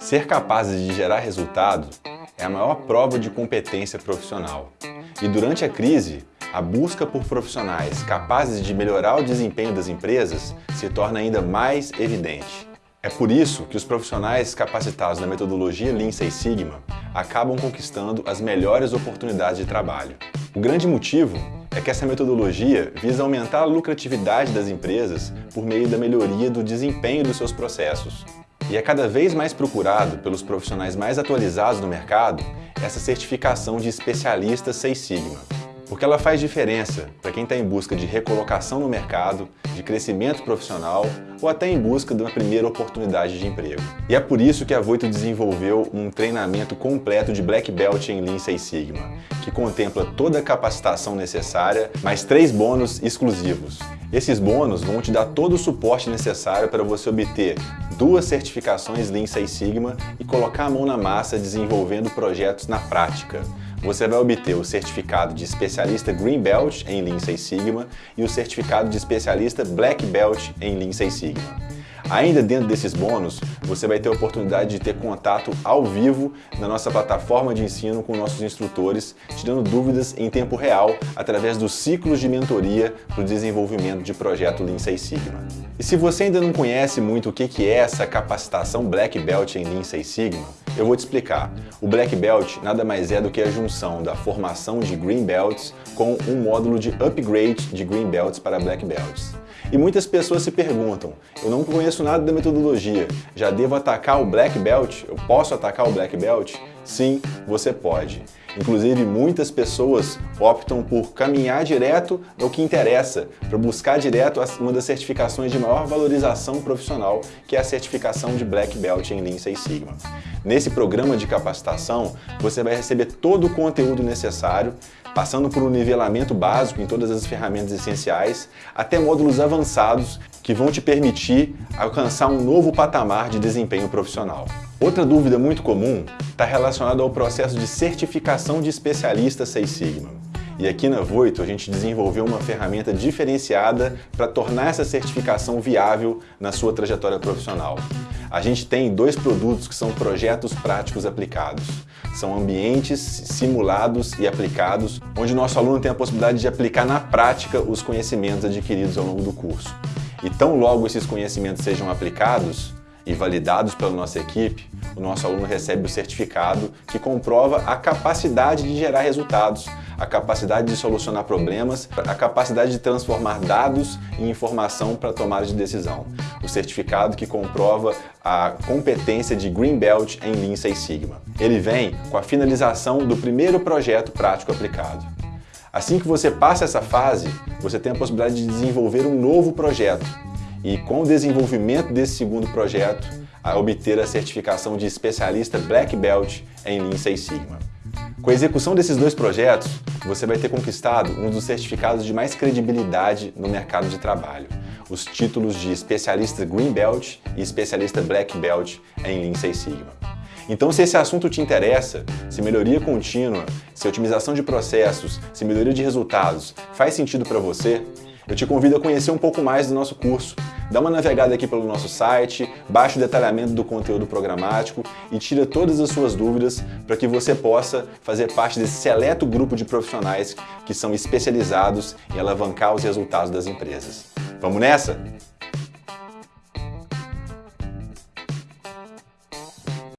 Ser capazes de gerar resultado é a maior prova de competência profissional. E durante a crise, a busca por profissionais capazes de melhorar o desempenho das empresas se torna ainda mais evidente. É por isso que os profissionais capacitados na metodologia Lean Six Sigma acabam conquistando as melhores oportunidades de trabalho. O grande motivo é que essa metodologia visa aumentar a lucratividade das empresas por meio da melhoria do desempenho dos seus processos. E é cada vez mais procurado pelos profissionais mais atualizados no mercado essa certificação de especialista Seis Sigma, porque ela faz diferença para quem está em busca de recolocação no mercado, de crescimento profissional ou até em busca de uma primeira oportunidade de emprego. E é por isso que a Voito desenvolveu um treinamento completo de Black Belt em Lean Six Sigma, que contempla toda a capacitação necessária, mais três bônus exclusivos. Esses bônus vão te dar todo o suporte necessário para você obter duas certificações Lean Six Sigma e colocar a mão na massa desenvolvendo projetos na prática. Você vai obter o certificado de especialista Green Belt em Lean Six Sigma e o certificado de especialista Black Belt em Lean Six Sigma. Ainda dentro desses bônus, você vai ter a oportunidade de ter contato ao vivo na nossa plataforma de ensino com nossos instrutores, tirando dúvidas em tempo real através dos ciclos de mentoria para o desenvolvimento de projeto Lean Six Sigma. E se você ainda não conhece muito o que é essa capacitação Black Belt em Lean Six Sigma, eu vou te explicar. O Black Belt nada mais é do que a junção da formação de Green Belts com um módulo de upgrade de Green Belts para Black Belts. E muitas pessoas se perguntam, eu não conheço nada da metodologia, já devo atacar o Black Belt? Eu posso atacar o Black Belt? Sim, você pode. Inclusive, muitas pessoas optam por caminhar direto no que interessa, para buscar direto uma das certificações de maior valorização profissional, que é a certificação de Black Belt em Lean Six Sigma. Nesse programa de capacitação, você vai receber todo o conteúdo necessário passando por um nivelamento básico em todas as ferramentas essenciais, até módulos avançados que vão te permitir alcançar um novo patamar de desempenho profissional. Outra dúvida muito comum está relacionada ao processo de certificação de especialista Seis Sigma. E aqui na Voito a gente desenvolveu uma ferramenta diferenciada para tornar essa certificação viável na sua trajetória profissional. A gente tem dois produtos que são projetos práticos aplicados. São ambientes simulados e aplicados, onde o nosso aluno tem a possibilidade de aplicar na prática os conhecimentos adquiridos ao longo do curso. E tão logo esses conhecimentos sejam aplicados, e validados pela nossa equipe, o nosso aluno recebe o certificado que comprova a capacidade de gerar resultados, a capacidade de solucionar problemas, a capacidade de transformar dados em informação para tomada de decisão. O certificado que comprova a competência de Green Belt em Lean Six Sigma. Ele vem com a finalização do primeiro projeto prático aplicado. Assim que você passa essa fase, você tem a possibilidade de desenvolver um novo projeto, e com o desenvolvimento desse segundo projeto, a obter a certificação de especialista Black Belt em Lean Six Sigma. Com a execução desses dois projetos, você vai ter conquistado um dos certificados de mais credibilidade no mercado de trabalho, os títulos de especialista Green Belt e especialista Black Belt em Lean Six Sigma. Então, se esse assunto te interessa, se melhoria contínua, se otimização de processos, se melhoria de resultados faz sentido para você, eu te convido a conhecer um pouco mais do nosso curso. Dá uma navegada aqui pelo nosso site, baixa o detalhamento do conteúdo programático e tira todas as suas dúvidas para que você possa fazer parte desse seleto grupo de profissionais que são especializados em alavancar os resultados das empresas. Vamos nessa?